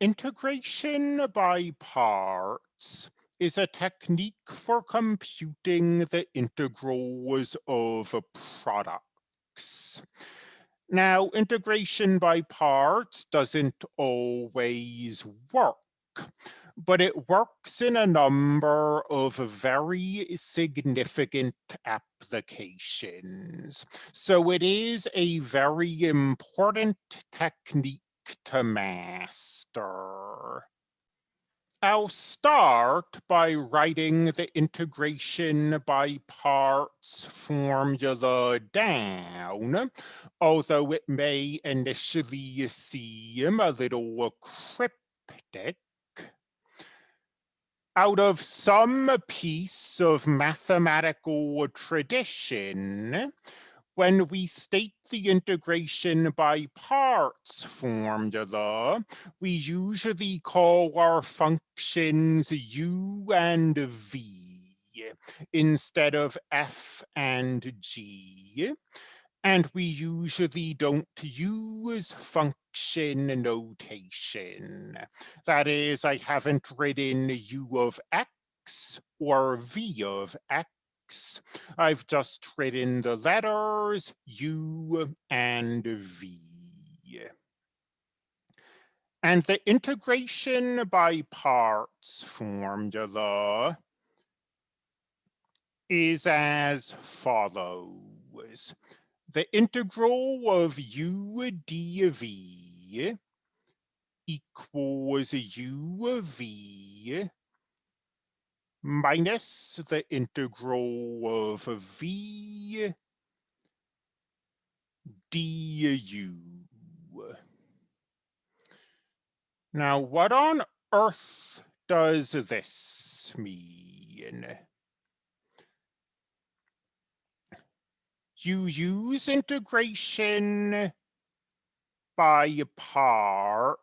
Integration by parts is a technique for computing the integrals of products. Now, integration by parts doesn't always work, but it works in a number of very significant applications. So it is a very important technique to master. I'll start by writing the integration by parts formula down, although it may initially seem a little cryptic. Out of some piece of mathematical tradition, when we state the integration by parts formula, uh, we usually call our functions u and v instead of f and g. And we usually don't use function notation. That is, I haven't written u of x or v of x I've just written the letters U and V. And the integration by parts formula is as follows. The integral of u dv equals u of v minus the integral of v du. Now, what on earth does this mean? You use integration by parts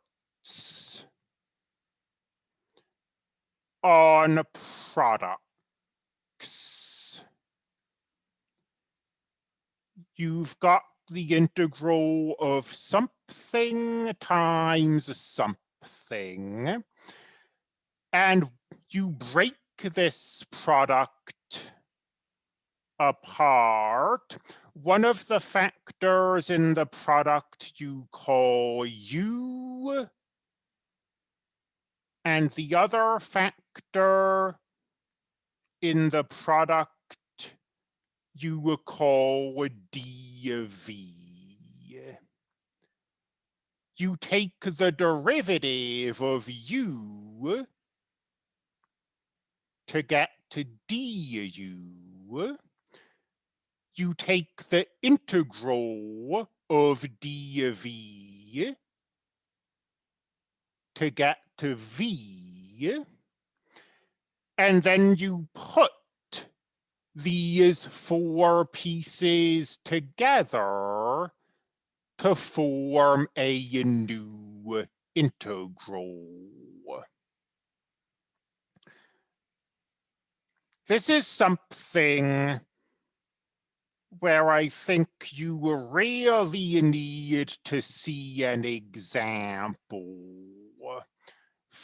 on products. You've got the integral of something times something, and you break this product apart. One of the factors in the product you call u, and the other factor in the product you will call dv. You take the derivative of u to get to du. You take the integral of dv to get to V, and then you put these four pieces together to form a new integral. This is something where I think you really need to see an example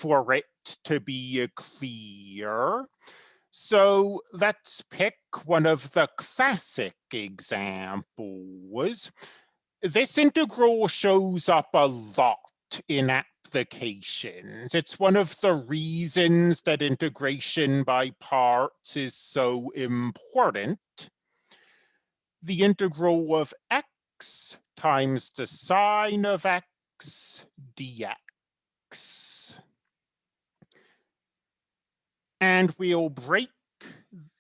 for it to be uh, clear. So let's pick one of the classic examples. This integral shows up a lot in applications. It's one of the reasons that integration by parts is so important. The integral of x times the sine of x dx. And we'll break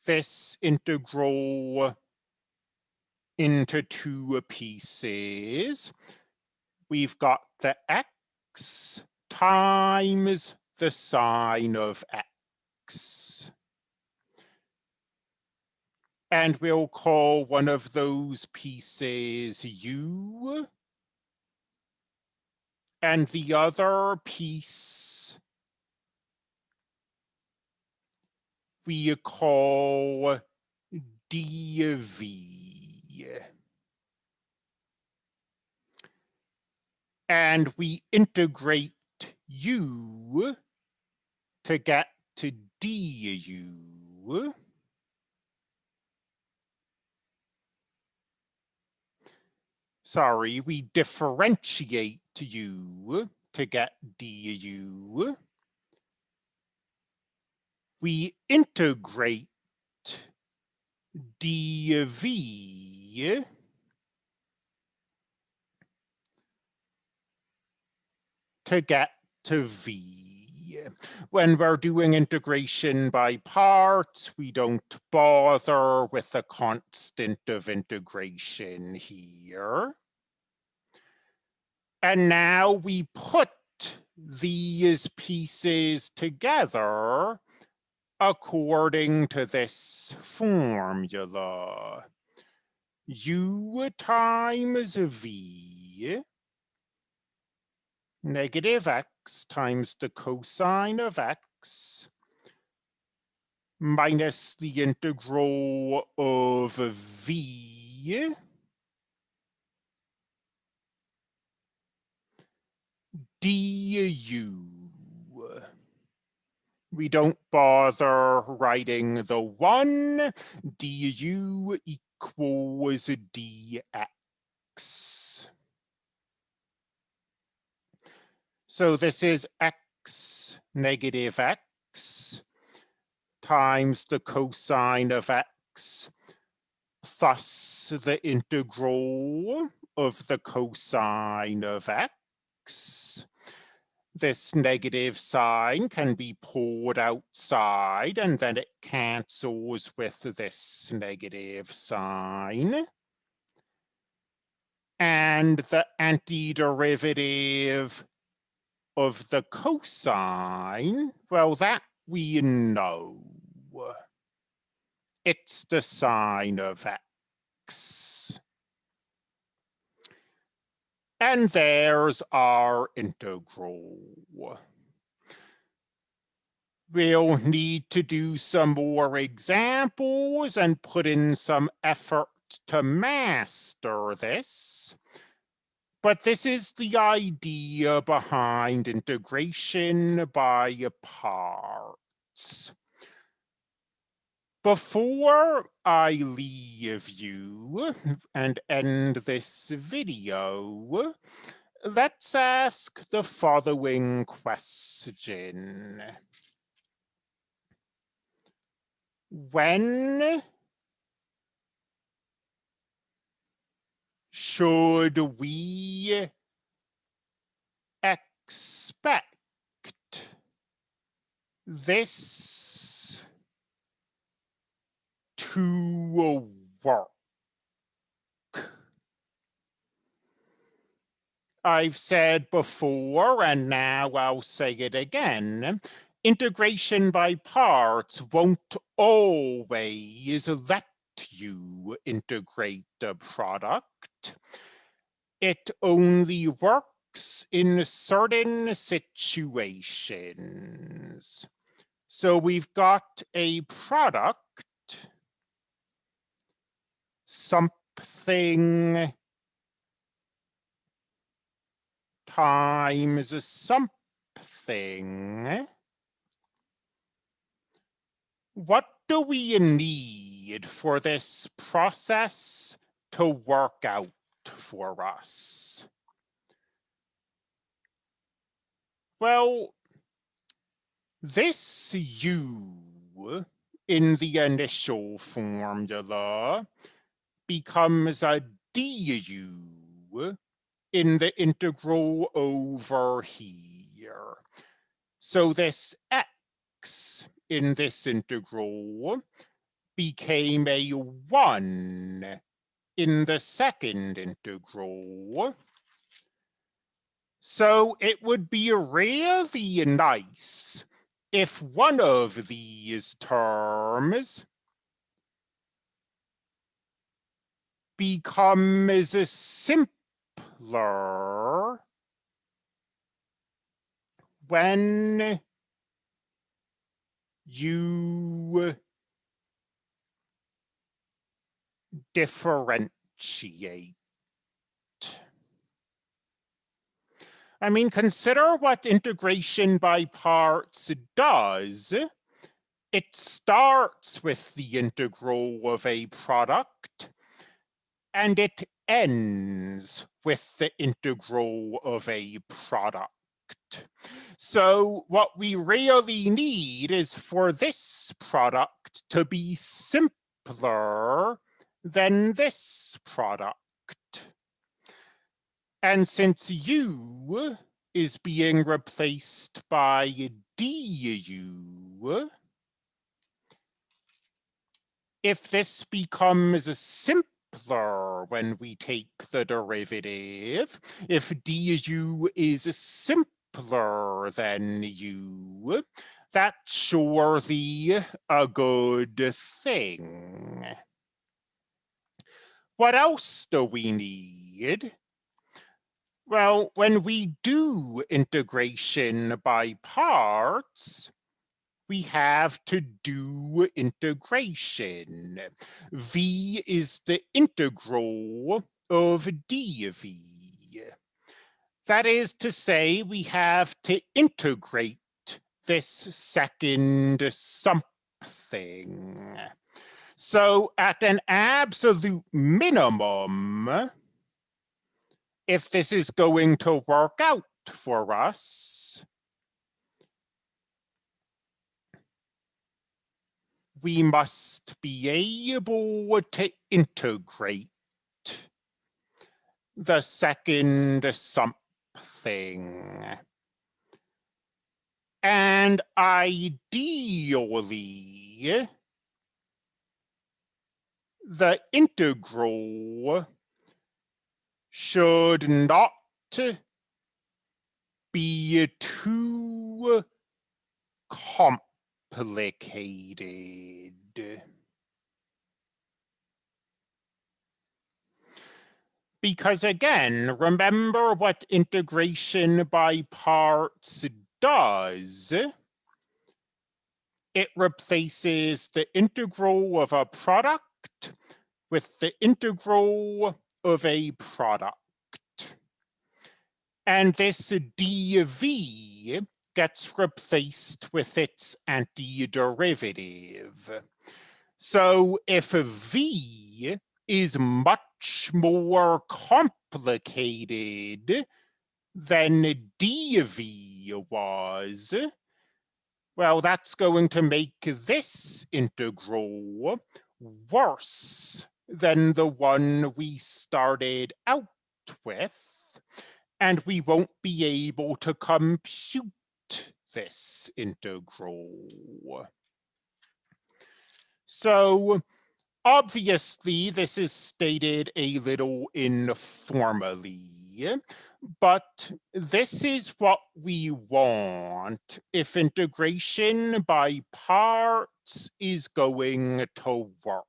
this integral into two pieces. We've got the x times the sine of x. And we'll call one of those pieces u. And the other piece we call dv. And we integrate u to get to du. Sorry, we differentiate u to get du. We integrate dv to get to v. When we're doing integration by parts, we don't bother with the constant of integration here. And now we put these pieces together according to this formula. U times V negative x times the cosine of x minus the integral of v du. We don't bother writing the one, du equals dx. So this is x negative x times the cosine of x plus the integral of the cosine of x. This negative sign can be pulled outside and then it cancels with this negative sign. And the antiderivative of the cosine, well, that we know. It's the sine of x. And there's our integral. We'll need to do some more examples and put in some effort to master this. But this is the idea behind integration by parts. Before I leave you and end this video, let's ask the following question. When should we expect this to work? I've said before, and now I'll say it again, integration by parts won't always let you integrate the product. It only works in certain situations. So we've got a product, something times something. What do we need? for this process to work out for us? Well, this U in the initial formula becomes a du in the integral over here. So this x in this integral became a one in the second integral. So it would be really nice if one of these terms becomes a simpler when you differentiate. I mean, consider what integration by parts does. It starts with the integral of a product, and it ends with the integral of a product. So what we really need is for this product to be simpler than this product. And since u is being replaced by du, if this becomes a simpler when we take the derivative, if du is simpler than u, that's surely a good thing. What else do we need? Well, when we do integration by parts, we have to do integration. V is the integral of dv. That is to say, we have to integrate this second something. So at an absolute minimum, if this is going to work out for us, we must be able to integrate the second something. And ideally, the integral should not be too complicated. Because again, remember what integration by parts does. It replaces the integral of a product with the integral of a product. And this dv gets replaced with its antiderivative. So if v is much more complicated than dv was, well, that's going to make this integral worse than the one we started out with, and we won't be able to compute this integral. So obviously this is stated a little informally, but this is what we want if integration by parts is going to work.